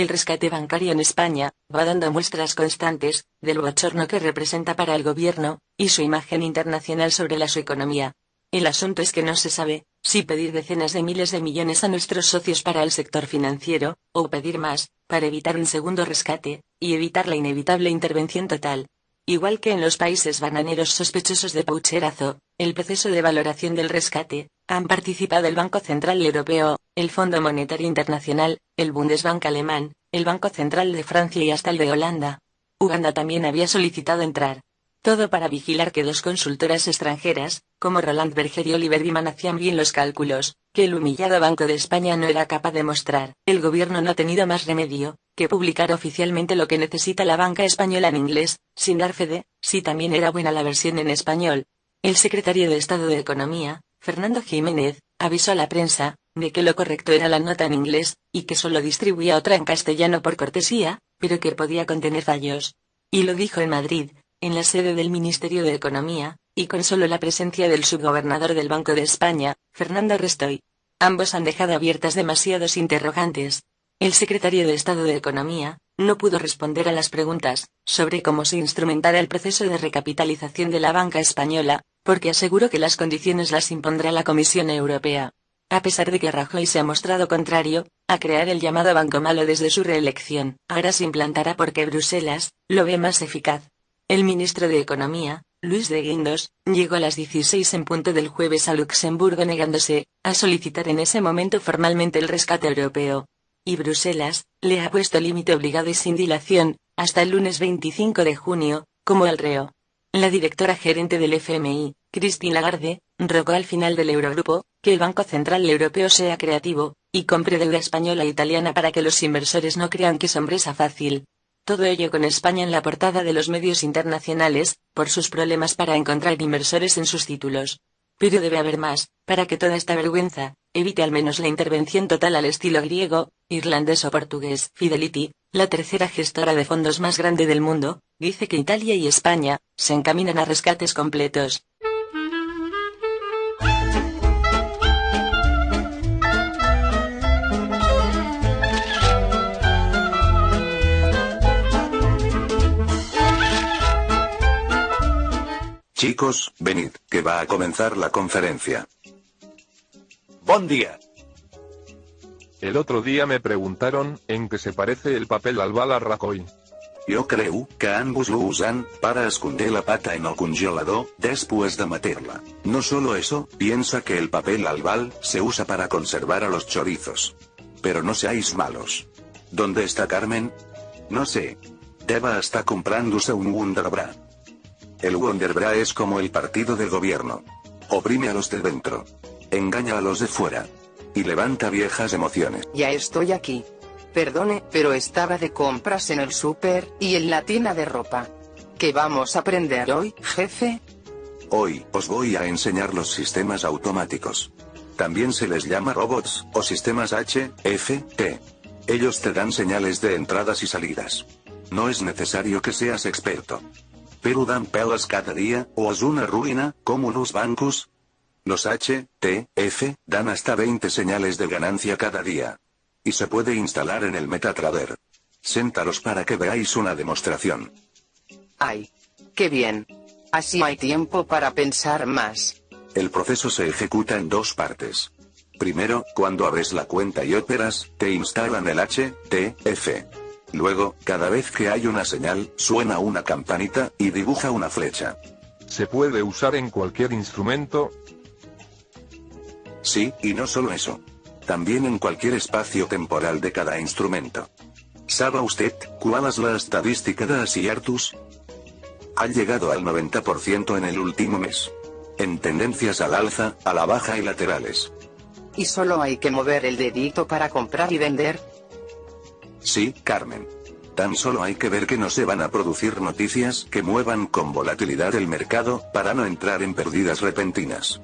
el rescate bancario en España va dando muestras constantes del bochorno que representa para el gobierno y su imagen internacional sobre la su economía. El asunto es que no se sabe si pedir decenas de miles de millones a nuestros socios para el sector financiero, o pedir más, para evitar un segundo rescate, y evitar la inevitable intervención total. Igual que en los países bananeros sospechosos de paucherazo, el proceso de valoración del rescate, han participado el Banco Central Europeo, el Fondo Monetario Internacional, el Bundesbank alemán, el Banco Central de Francia y hasta el de Holanda. Uganda también había solicitado entrar. Todo para vigilar que dos consultoras extranjeras, como Roland Berger y Oliver Wyman hacían bien los cálculos, que el humillado Banco de España no era capaz de mostrar. El gobierno no ha tenido más remedio, que publicar oficialmente lo que necesita la banca española en inglés, sin dar fe de, si también era buena la versión en español. El secretario de Estado de Economía, Fernando Jiménez, avisó a la prensa, de que lo correcto era la nota en inglés, y que solo distribuía otra en castellano por cortesía, pero que podía contener fallos. Y lo dijo en Madrid, en la sede del Ministerio de Economía, y con solo la presencia del subgobernador del Banco de España, Fernando Restoy. Ambos han dejado abiertas demasiados interrogantes, el secretario de Estado de Economía, no pudo responder a las preguntas sobre cómo se instrumentara el proceso de recapitalización de la banca española, porque aseguró que las condiciones las impondrá la Comisión Europea. A pesar de que Rajoy se ha mostrado contrario a crear el llamado Banco Malo desde su reelección, ahora se implantará porque Bruselas lo ve más eficaz. El ministro de Economía, Luis de Guindos, llegó a las 16 en punto del jueves a Luxemburgo negándose a solicitar en ese momento formalmente el rescate europeo y Bruselas, le ha puesto límite obligado y sin dilación, hasta el lunes 25 de junio, como el reo. La directora gerente del FMI, Christine Lagarde, rogó al final del Eurogrupo, que el Banco Central Europeo sea creativo, y compre deuda española e italiana para que los inversores no crean que es fácil. Todo ello con España en la portada de los medios internacionales, por sus problemas para encontrar inversores en sus títulos. Pero debe haber más, para que toda esta vergüenza, evite al menos la intervención total al estilo griego, irlandés o portugués. Fidelity, la tercera gestora de fondos más grande del mundo, dice que Italia y España se encaminan a rescates completos. Chicos, venid, que va a comenzar la conferencia. Buen día. El otro día me preguntaron, ¿en qué se parece el papel al bala Rajoy? Yo creo que ambos lo usan para esconder la pata en el congelador después de meterla. No solo eso, piensa que el papel albal se usa para conservar a los chorizos. Pero no seáis malos. ¿Dónde está Carmen? No sé. Deba está comprándose un Wonderbra. El Wonderbra es como el partido del gobierno. Oprime a los de dentro. Engaña a los de fuera. Y levanta viejas emociones. Ya estoy aquí. Perdone, pero estaba de compras en el súper, y en la tienda de ropa. ¿Qué vamos a aprender hoy, jefe? Hoy, os voy a enseñar los sistemas automáticos. También se les llama robots, o sistemas H, F, T. Ellos te dan señales de entradas y salidas. No es necesario que seas experto. Pero dan pelas cada día, o es una ruina, como los bancos, los H, T, F, dan hasta 20 señales de ganancia cada día. Y se puede instalar en el MetaTrader. Séntaros para que veáis una demostración. ¡Ay! ¡Qué bien! Así hay tiempo para pensar más. El proceso se ejecuta en dos partes. Primero, cuando abres la cuenta y operas, te instalan el H, T, F. Luego, cada vez que hay una señal, suena una campanita, y dibuja una flecha. ¿Se puede usar en cualquier instrumento? Sí, y no solo eso. También en cualquier espacio temporal de cada instrumento. ¿Sabe usted cuál es la estadística de Asiartus? Ha llegado al 90% en el último mes. En tendencias al alza, a la baja y laterales. ¿Y solo hay que mover el dedito para comprar y vender? Sí, Carmen. Tan solo hay que ver que no se van a producir noticias que muevan con volatilidad el mercado, para no entrar en pérdidas repentinas.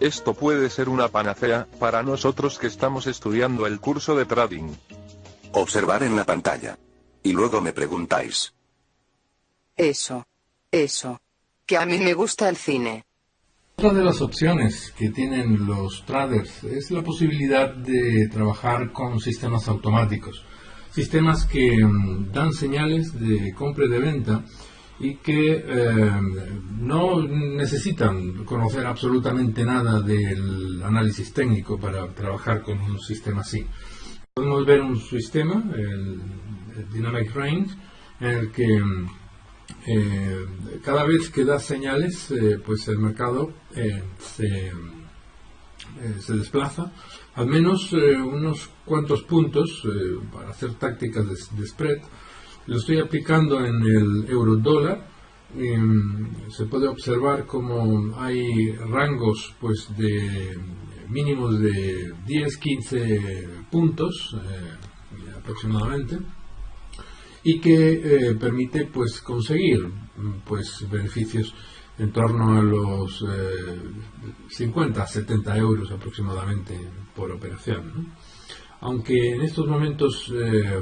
Esto puede ser una panacea, para nosotros que estamos estudiando el curso de trading. Observar en la pantalla. Y luego me preguntáis. Eso. Eso. Que a mí me gusta el cine. Otra de las opciones que tienen los traders es la posibilidad de trabajar con sistemas automáticos. sistemas que mm, dan señales de compra y de venta y que eh, no necesitan conocer absolutamente nada del análisis técnico para trabajar con un sistema así. Podemos ver un sistema, el, Dynamic Range, en el que eh, cada vez que da señales, eh, pues el mercado se, se, desplaza al menos unos cuantos puntos para hacer tácticas de spread lo estoy aplicando en el euro dólar. se puede observar como hay rangos pues de mínimos de 10 15 puntos eh, aproximadamente y que eh, permite pues conseguir pues beneficios en torno a los 50 a 70 euros aproximadamente por operación aunque en estos momentos eh,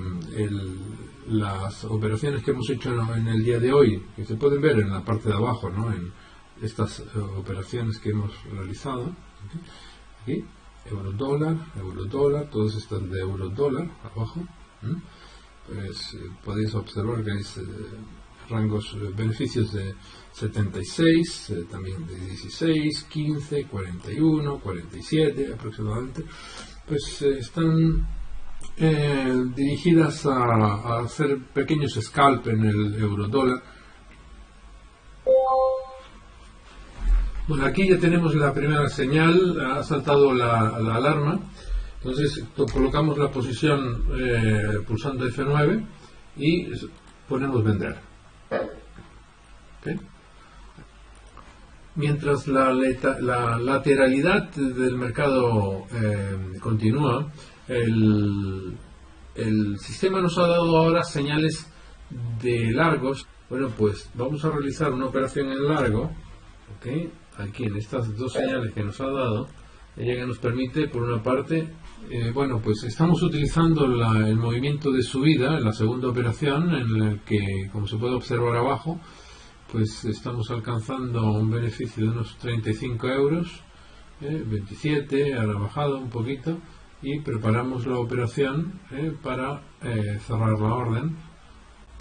las operaciones que hemos hecho en, el día de hoy, que se pueden ver en la parte de abajo, ¿no? en estas eh, operaciones que hemos realizado, aquí, euro dólar, euro dólar, todas estas de euro dólar abajo, pues eh, podéis observar que hay rangos, beneficios de 76, también de 16, 15, 41, 47 aproximadamente. Pues eh, están eh, dirigidas a, hacer pequeños scalp en el euro dólar. Bueno, aquí ya tenemos la primera señal, ha saltado la, alarma. Entonces colocamos la posición eh, pulsando F9 y ponemos vender mientras la, lateralidad del mercado eh, continúa, el, sistema nos ha dado ahora señales de largos. Bueno, pues vamos a realizar una operación en largo, aquí en estas dos señales que nos ha dado, ella que nos permite, por una parte, eh, bueno, pues estamos utilizando el movimiento de subida en la segunda operación, en la que, como se puede observar abajo, pues estamos alcanzando un beneficio de unos 35 euros, 27, eh, ha bajado un poquito y preparamos la operación eh, para eh, cerrar la orden.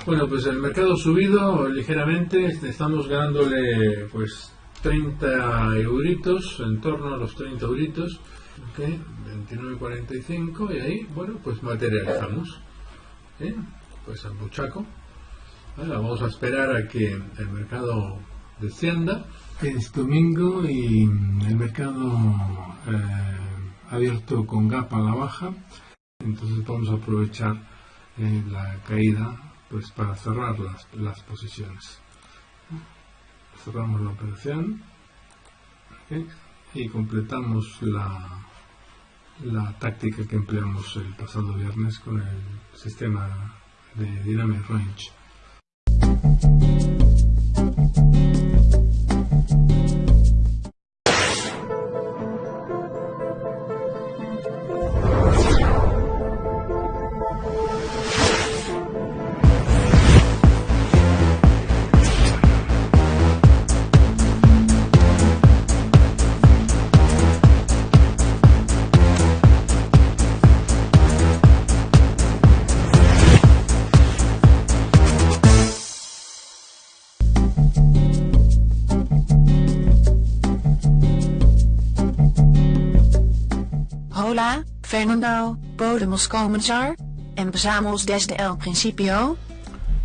Bueno, pues el mercado subido ligeramente, estamos ganándole pues 30 euritos, en torno a los 30 euritos, okay, 29.45 y ahí, bueno, pues materializamos. Pues al buchaco vamos a esperar a que el mercado descienda. Es domingo y el mercado eh, abierto con gap a la baja, entonces vamos a aprovechar eh, la caída pues para cerrar las, las posiciones. Cerramos la operación y completamos la, la táctica que empleamos el pasado viernes con el sistema de Dynamic Range.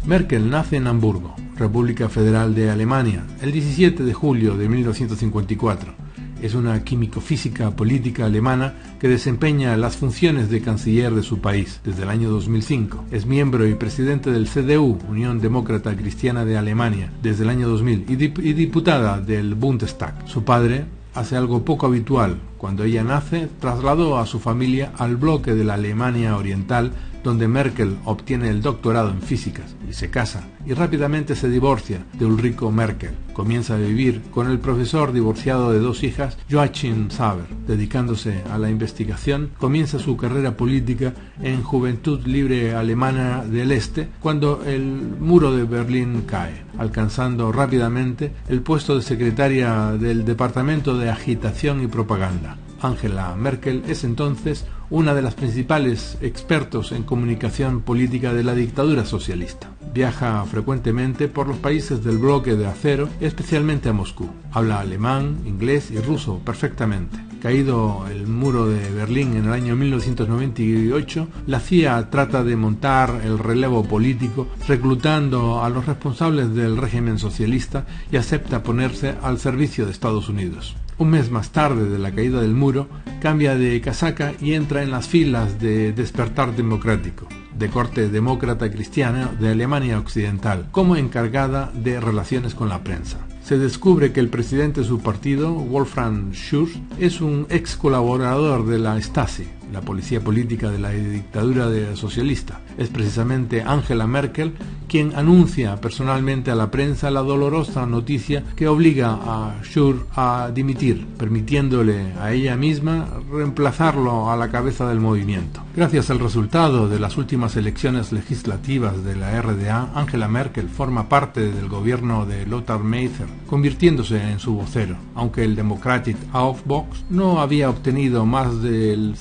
Merkel nace en Hamburgo, República Federal de Alemania, el 17 de julio de 1954. Es una químico-física política alemana que desempeña las funciones de canciller de su país desde el año 2005. Es miembro y presidente del CDU, Unión Demócrata Cristiana de Alemania, desde el año 2000 y, y diputada del Bundestag. Su padre, hace algo poco habitual. Cuando ella nace, trasladó a su familia al bloque de la Alemania Oriental donde Merkel obtiene el doctorado en físicas y se casa y rápidamente se divorcia de Ulrico Merkel. Comienza a vivir con el profesor divorciado de dos hijas, Joachim Saber. Dedicándose a la investigación, comienza su carrera política en Juventud Libre Alemana del Este cuando el muro de Berlín cae, alcanzando rápidamente el puesto de secretaria del Departamento de Agitación y Propaganda. Angela Merkel es entonces una de las principales expertos en comunicación política de la dictadura socialista. Viaja frecuentemente por los países del bloque de acero, especialmente a Moscú. Habla alemán, inglés y ruso perfectamente. Caído el muro de Berlín en el año 1998, la CIA trata de montar el relevo político reclutando a los responsables del régimen socialista y acepta ponerse al servicio de Estados Unidos. Un mes más tarde de la caída del muro, cambia de casaca y entra en las filas de Despertar Democrático, de corte demócrata cristiana de Alemania Occidental, como encargada de relaciones con la prensa. Se descubre que el presidente de su partido, Wolfram Schurz, es un ex colaborador de la Stasi, la policía política de la dictadura socialista. Es precisamente Angela Merkel quien anuncia personalmente a la prensa la dolorosa noticia que obliga a Schurz a dimitir, permitiéndole a ella misma reemplazarlo a la cabeza del movimiento. Gracias al resultado de las últimas elecciones legislativas de la RDA, Angela Merkel forma parte del gobierno de Lothar Mather, convirtiéndose en su vocero, aunque el Democratic Aufbox no había obtenido más del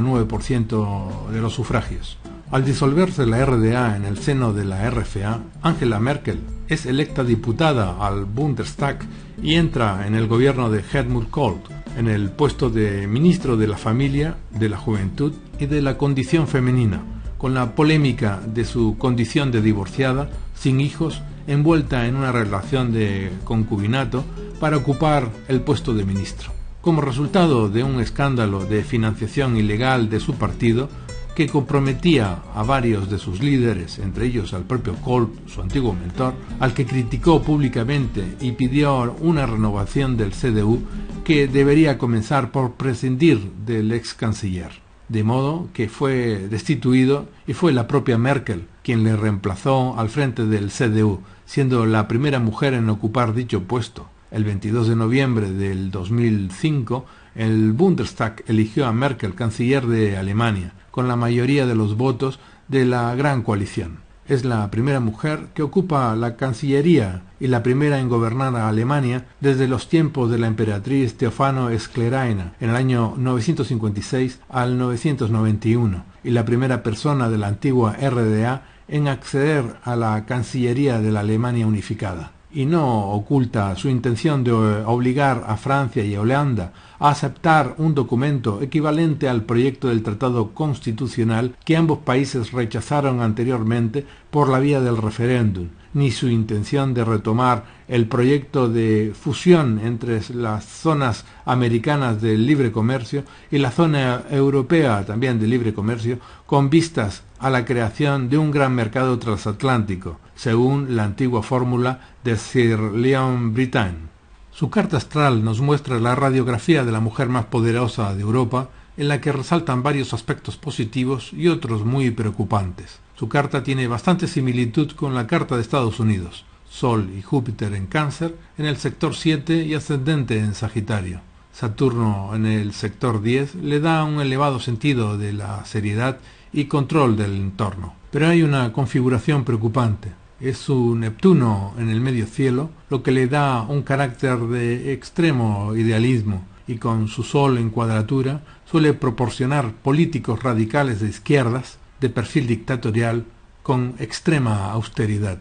0,9% de los sufragios. Al disolverse la RDA en el seno de la RFA, Angela Merkel es electa diputada al Bundestag y entra en el gobierno de Helmut Kohl, en el puesto de ministro de la Familia, de la Juventud y de la Condición Femenina, con la polémica de su condición de divorciada, sin hijos, envuelta en una relación de concubinato para ocupar el puesto de ministro. Como resultado de un escándalo de financiación ilegal de su partido, que comprometía a varios de sus líderes, entre ellos al propio Colt, su antiguo mentor, al que criticó públicamente y pidió una renovación del CDU que debería comenzar por prescindir del ex canciller. De modo que fue destituido y fue la propia Merkel quien le reemplazó al frente del CDU, siendo la primera mujer en ocupar dicho puesto. El 22 de noviembre del 2005, el Bundestag eligió a Merkel canciller de Alemania, con la mayoría de los votos de la gran coalición. Es la primera mujer que ocupa la Cancillería y la primera en gobernar a Alemania desde los tiempos de la emperatriz Teofano Escleraina en el año 956 al 991 y la primera persona de la antigua RDA en acceder a la Cancillería de la Alemania unificada y no oculta su intención de obligar a Francia y a Holanda a aceptar un documento equivalente al proyecto del Tratado Constitucional que ambos países rechazaron anteriormente por la vía del referéndum, ni su intención de retomar el proyecto de fusión entre las zonas americanas del libre comercio y la zona europea también de libre comercio con vistas a la creación de un gran mercado transatlántico, según la antigua fórmula de Sir Leon Brittain. Su carta astral nos muestra la radiografía de la mujer más poderosa de Europa, en la que resaltan varios aspectos positivos y otros muy preocupantes. Su carta tiene bastante similitud con la carta de Estados Unidos, Sol y Júpiter en Cáncer, en el sector 7 y ascendente en Sagitario. Saturno en el sector 10 le da un elevado sentido de la seriedad y control del entorno. Pero hay una configuración preocupante es su Neptuno en el medio cielo, lo que le da un carácter de extremo idealismo y con su Sol en cuadratura suele proporcionar políticos radicales de izquierdas de perfil dictatorial con extrema austeridad.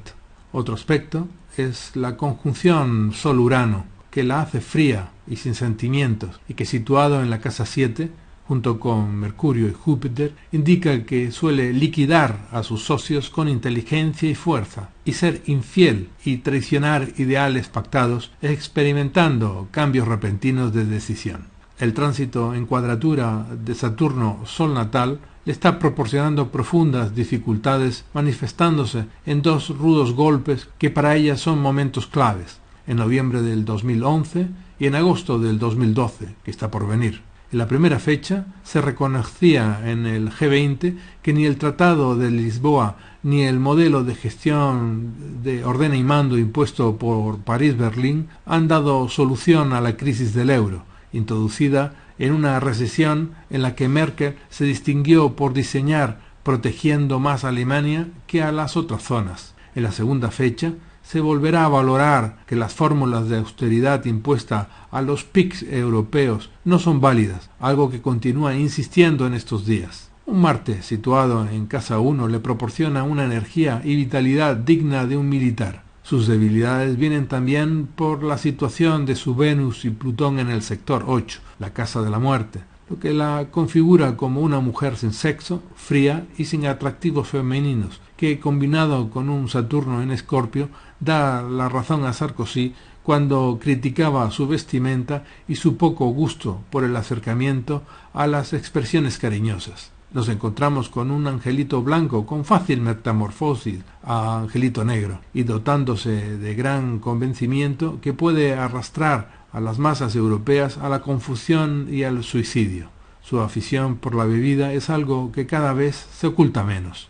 Otro aspecto es la conjunción Sol-Urano, que la hace fría y sin sentimientos, y que situado en la casa 7 junto con Mercurio y Júpiter, indica que suele liquidar a sus socios con inteligencia y fuerza, y ser infiel y traicionar ideales pactados, experimentando cambios repentinos de decisión. El tránsito en cuadratura de Saturno Sol natal le está proporcionando profundas dificultades manifestándose en dos rudos golpes que para ella son momentos claves, en noviembre del 2011 y en agosto del 2012, que está por venir. En la primera fecha se reconocía en el G20 que ni el Tratado de Lisboa ni el modelo de gestión de ordena y mando impuesto por París-Berlín han dado solución a la crisis del euro, introducida en una recesión en la que Merkel se distinguió por diseñar protegiendo más a Alemania que a las otras zonas. En la segunda fecha se volverá a valorar que las fórmulas de austeridad impuesta a los PICs europeos no son válidas, algo que continúa insistiendo en estos días. Un Marte situado en casa 1 le proporciona una energía y vitalidad digna de un militar. Sus debilidades vienen también por la situación de su Venus y Plutón en el sector 8, la casa de la muerte, lo que la configura como una mujer sin sexo, fría y sin atractivos femeninos, que combinado con un Saturno en Escorpio da la razón a Sarkozy cuando criticaba su vestimenta y su poco gusto por el acercamiento a las expresiones cariñosas. Nos encontramos con un angelito blanco con fácil metamorfosis a angelito negro y dotándose de gran convencimiento que puede arrastrar a las masas europeas a la confusión y al suicidio. Su afición por la bebida es algo que cada vez se oculta menos.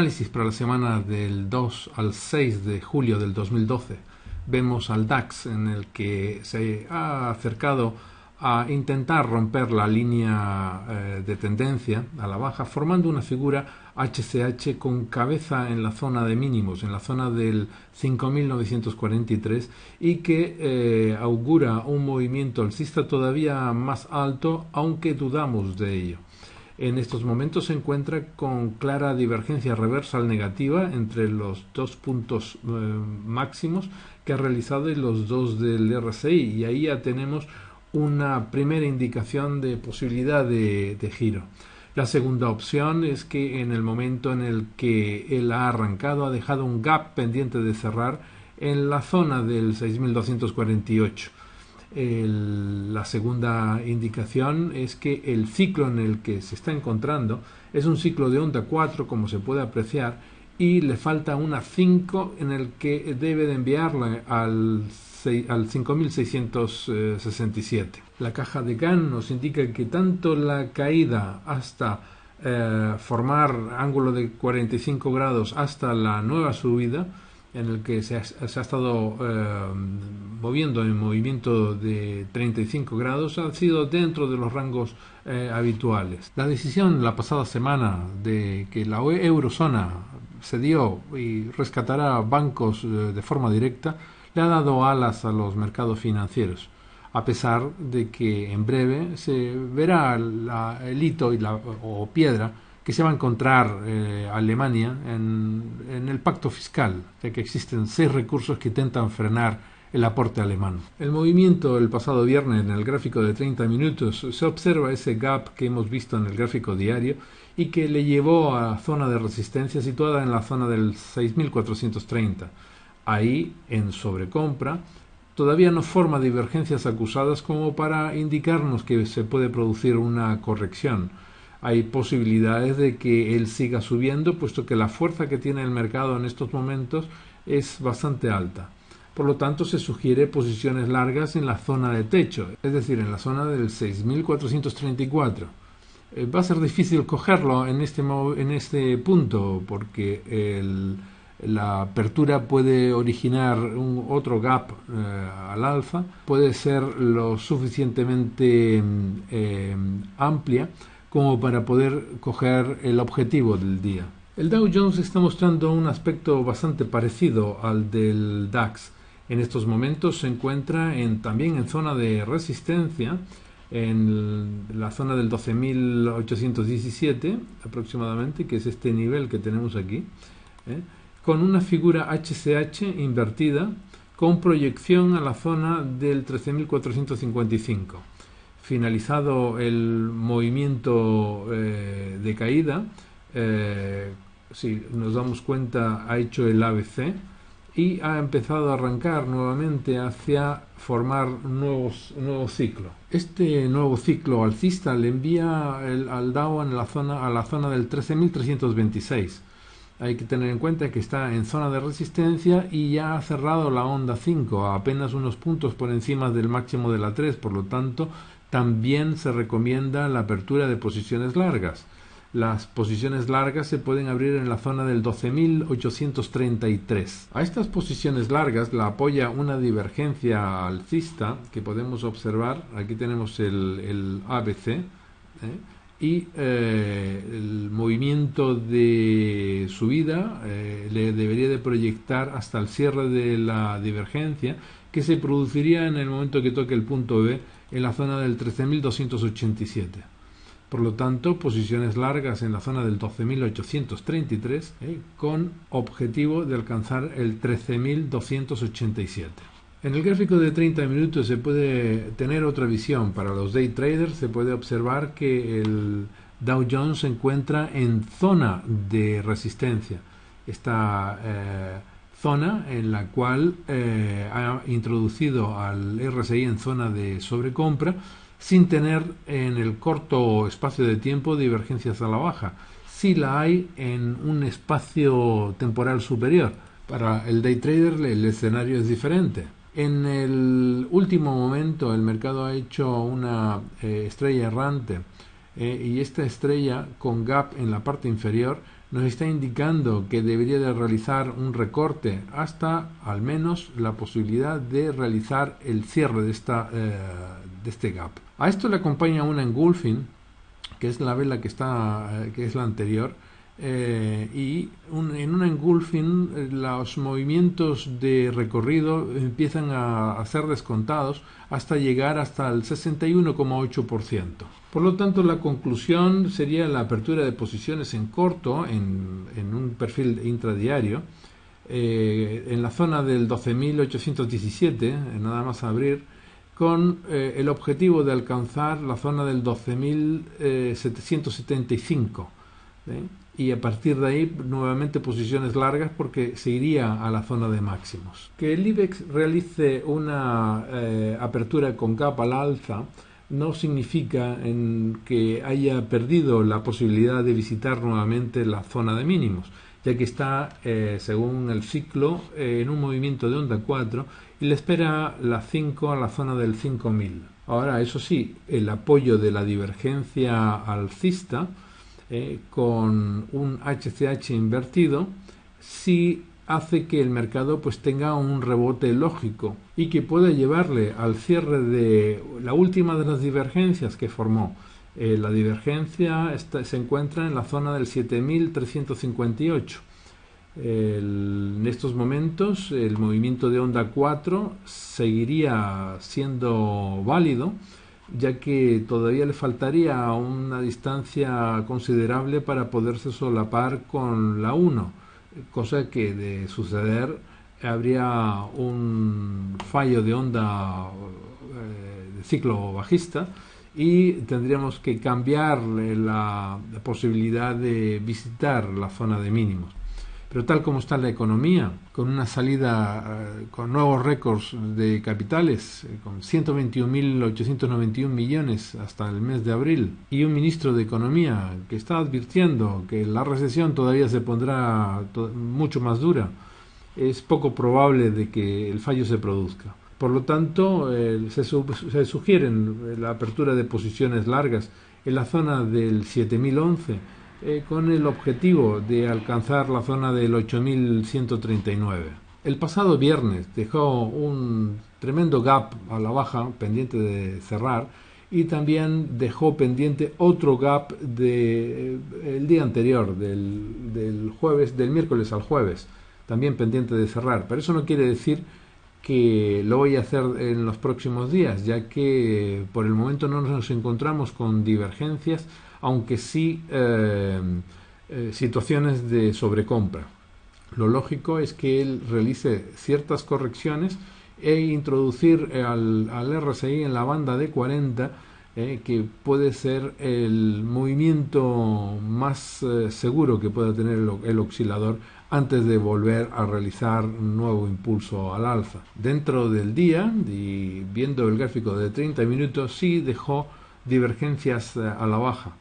Análisis para la semana del 2 al 6 de julio del 2012. Vemos al DAX en el que se ha acercado a intentar romper la línea eh, de tendencia a la baja, formando una figura HCH con cabeza en la zona de mínimos, en la zona del 5.943 y que eh, augura un movimiento alcista todavía más alto, aunque dudamos de ello en estos momentos se encuentra con clara divergencia reversal negativa entre los dos puntos eh, máximos que ha realizado y los dos del RSI y ahí ya tenemos una primera indicación de posibilidad de, de giro. La segunda opción es que en el momento en el que él ha arrancado ha dejado un gap pendiente de cerrar en la zona del 6248 la segunda indicación es que el ciclo en el que se está encontrando es un ciclo de onda 4, como se puede apreciar, y le falta una 5 en el que debe de enviarla al, al 5667. La caja de Gann nos indica que tanto la caída hasta eh, formar ángulo de 45 grados hasta la nueva subida, en el que se ha, estado eh, moviendo en movimiento de 35 grados ha sido dentro de los rangos eh, habituales. La decisión la pasada semana de que la e, eurozona cedió y rescatará bancos eh, de forma directa le ha dado alas a los mercados financieros a pesar de que en breve se verá el hito y la, o piedra que se va a encontrar eh, Alemania en, el pacto fiscal, ya que existen seis recursos que intentan frenar el aporte alemán. El movimiento el pasado viernes en el gráfico de 30 minutos se observa ese gap que hemos visto en el gráfico diario y que le llevó a zona de resistencia situada en la zona del 6430. Ahí, en sobrecompra, todavía no forma divergencias acusadas como para indicarnos que se puede producir una corrección hay posibilidades de que él siga subiendo, puesto que la fuerza que tiene el mercado en estos momentos es bastante alta. Por lo tanto, se sugiere posiciones largas en la zona de techo, es decir, en la zona del 6434. Eh, va a ser difícil cogerlo en este, en este punto porque la apertura puede originar un otro gap eh, al alza, puede ser lo suficientemente mm, eh, amplia como para poder coger el objetivo del día. El Dow Jones está mostrando un aspecto bastante parecido al del DAX. En estos momentos se encuentra en, también en zona de resistencia, en la zona del 12.817 aproximadamente, que es este nivel que tenemos aquí, ¿eh? con una figura HCH invertida con proyección a la zona del 13.455 finalizado el movimiento eh, de caída, eh, si nos damos cuenta, ha hecho el ABC y ha empezado a arrancar nuevamente hacia formar nuevos, nuevo ciclo. Este nuevo ciclo alcista le envía al Dow en la zona, a la zona del 13.326. Hay que tener en cuenta que está en zona de resistencia y ya ha cerrado la onda 5 a apenas unos puntos por encima del máximo de la 3, por lo tanto también se recomienda la apertura de posiciones largas. las posiciones largas se pueden abrir en la zona del 12.833. A estas posiciones largas la apoya una divergencia alcista que podemos observar. Aquí tenemos el, ABC. ¿eh? y eh, el movimiento de subida eh, le debería de proyectar hasta el cierre de la divergencia que se produciría en el momento que toque el punto B en la zona del 13.287. Por lo tanto, posiciones largas en la zona del 12.833 eh, con objetivo de alcanzar el 13.287. En el gráfico de 30 minutos se puede tener otra visión. Para los day traders se puede observar que el Dow Jones se encuentra en zona de resistencia. Esta eh, zona en la cual eh, ha introducido al RSI en zona de sobrecompra sin tener en el corto espacio de tiempo divergencias a la baja. Si la hay en un espacio temporal superior. Para el day trader el escenario es diferente en el último momento el mercado ha hecho una eh, estrella errante eh, y esta estrella con gap en la parte inferior nos está indicando que debería de realizar un recorte hasta al menos la posibilidad de realizar el cierre de, esta, eh, de este gap. A esto le acompaña una engulfing, que es la vela que, está, que es la anterior, eh, y en un engulfing eh, los movimientos de recorrido empiezan a, ser descontados hasta llegar hasta el 61,8%. Por lo tanto, la conclusión sería la apertura de posiciones en corto en, un perfil intradiario eh, en la zona del 12.817, nada más abrir, con el objetivo de alcanzar la zona del 12.775 y a partir de ahí nuevamente posiciones largas porque se iría a la zona de máximos. Que el IBEX realice una eh, apertura con capa al alza no significa en que haya perdido la posibilidad de visitar nuevamente la zona de mínimos, ya que está, eh, según el ciclo, eh, en un movimiento de onda 4 y le espera la 5 a la zona del 5000. Ahora, eso sí, el apoyo de la divergencia alcista eh, con un HCH invertido si hace que el mercado pues tenga un rebote lógico y que pueda llevarle al cierre de la última de las divergencias que formó. Eh, la divergencia se encuentra en la zona del 7358. en estos momentos el movimiento de onda 4 seguiría siendo válido ya que todavía le faltaría una distancia considerable para poderse solapar con la 1, cosa que de suceder habría un fallo de onda eh, de ciclo bajista y tendríamos que cambiar la posibilidad de visitar la zona de mínimos. Pero tal como está la economía, con una salida eh, con nuevos récords de capitales, eh, con 121.891 millones hasta el mes de abril, y un ministro de Economía que está advirtiendo que la recesión todavía se pondrá mucho más dura, es poco probable de que el fallo se produzca. Por lo tanto, se, se sugieren la apertura de posiciones largas en la zona del 7011 eh, con el objetivo de alcanzar la zona del 8139. El pasado viernes dejó un tremendo gap a la baja pendiente de cerrar y también dejó pendiente otro gap de, eh, día anterior, del, del, jueves, del miércoles al jueves, también pendiente de cerrar. Pero eso no quiere decir que lo voy a hacer en los próximos días, ya que por el momento no nos encontramos con divergencias aunque sí eh, eh, situaciones de sobrecompra. Lo lógico es que él realice ciertas correcciones e introducir al, RSI en la banda de 40, eh, que puede ser el movimiento más seguro que pueda tener el, oscilador antes de volver a realizar un nuevo impulso al alza. Dentro del día, viendo el gráfico de 30 minutos, sí dejó divergencias a la baja.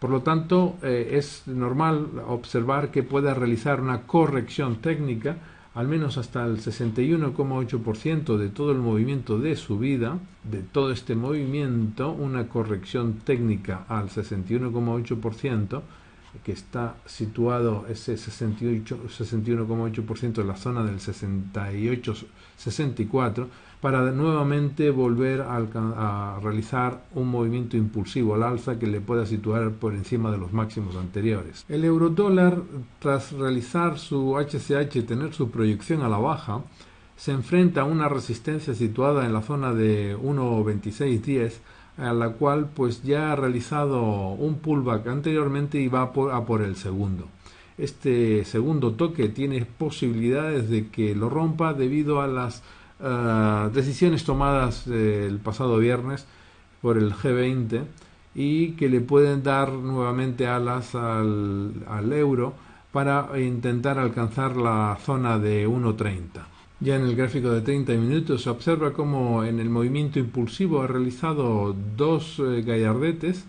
Por lo tanto, eh, es normal observar que pueda realizar una corrección técnica al menos hasta el 61,8% de todo el movimiento de subida, de todo este movimiento, una corrección técnica al 61,8%, que está situado ese 61,8% en la zona del 68-64 para nuevamente volver a, realizar un movimiento impulsivo al alza que le pueda situar por encima de los máximos anteriores. El eurodólar, tras realizar su HCH, tener su proyección a la baja, se enfrenta a una resistencia situada en la zona de 1.2610 a la cual pues ya ha realizado un pullback anteriormente y va a por, el segundo. Este segundo toque tiene posibilidades de que lo rompa debido a las eh, decisiones tomadas el pasado viernes por el G20 y que le pueden dar nuevamente alas al, euro para intentar alcanzar la zona de 1.30. Ya en el gráfico de 30 minutos se observa cómo en el movimiento impulsivo ha realizado dos eh, gallardetes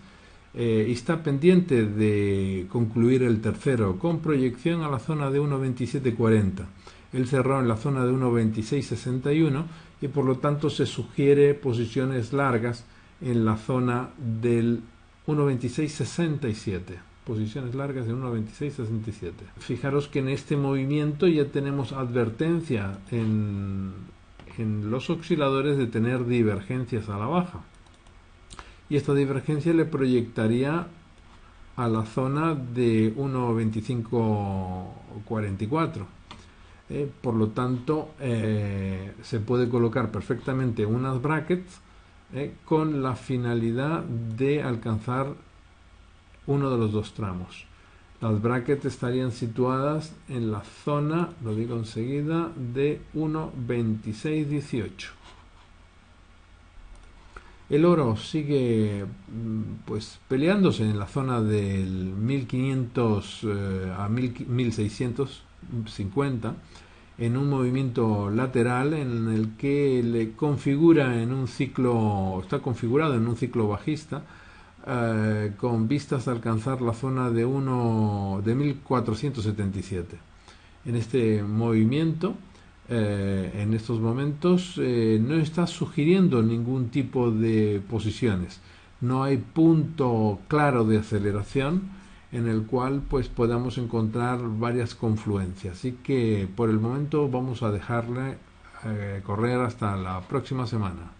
eh, y está pendiente de concluir el tercero con proyección a la zona de 1.2740. Él cerró en la zona de 1.2661 y por lo tanto se sugiere posiciones largas en la zona del 1.2667 posiciones largas de 1.26-67. Fijaros que en este movimiento ya tenemos advertencia en, en los osciladores de tener divergencias a la baja. Y esta divergencia le proyectaría a la zona de 1.2544. Eh, por lo tanto, eh, se puede colocar perfectamente unas brackets eh, con la finalidad de alcanzar uno de los dos tramos. Las brackets estarían situadas en la zona, lo digo enseguida, de 1.2618. El oro sigue mm, pues peleándose en la zona del 1500 eh, a 1650 en un movimiento lateral en el que le configura en un ciclo está configurado en un ciclo bajista eh, con vistas a alcanzar la zona de, uno, de 1477. En este movimiento, eh, en estos momentos, eh, no está sugiriendo ningún tipo de posiciones. No hay punto claro de aceleración en el cual pues podamos encontrar varias confluencias. Así que por el momento vamos a dejarle correr hasta la próxima semana.